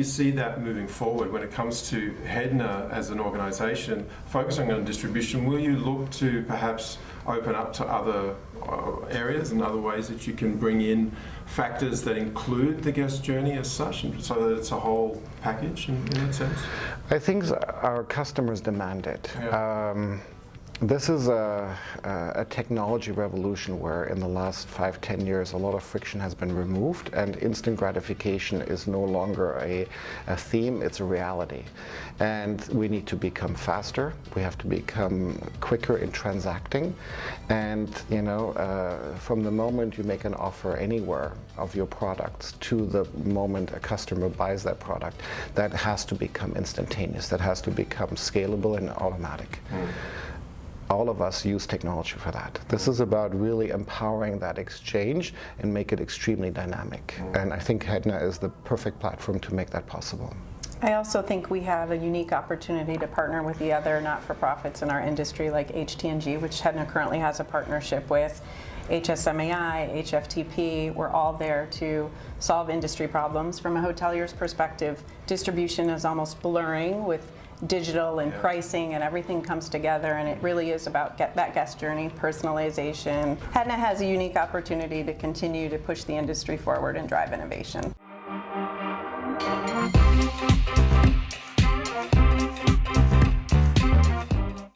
you see that moving forward when it comes to Hedna as an organisation focusing on distribution? Will you look to perhaps open up to other uh, areas and other ways that you can bring in factors that include the guest journey as such, and so that it's a whole package in, in that sense? I think our customers demand it. Yeah. Um, this is a, a, technology revolution where in the last five, ten years a lot of friction has been removed and instant gratification is no longer a, a theme, it's a reality. And we need to become faster, we have to become quicker in transacting and you know, uh, from the moment you make an offer anywhere of your products to the moment a customer buys that product, that has to become instantaneous, that has to become scalable and automatic. Mm all of us use technology for that. This is about really empowering that exchange and make it extremely dynamic. And I think Hedna is the perfect platform to make that possible. I also think we have a unique opportunity to partner with the other not-for-profits in our industry like HTNG, which Hedna currently has a partnership with, HSMAI, HFTP, we're all there to solve industry problems. From a hotelier's perspective, distribution is almost blurring with digital and yeah. pricing and everything comes together and it really is about get that guest journey, personalization. Hedna has a unique opportunity to continue to push the industry forward and drive innovation. Thank you.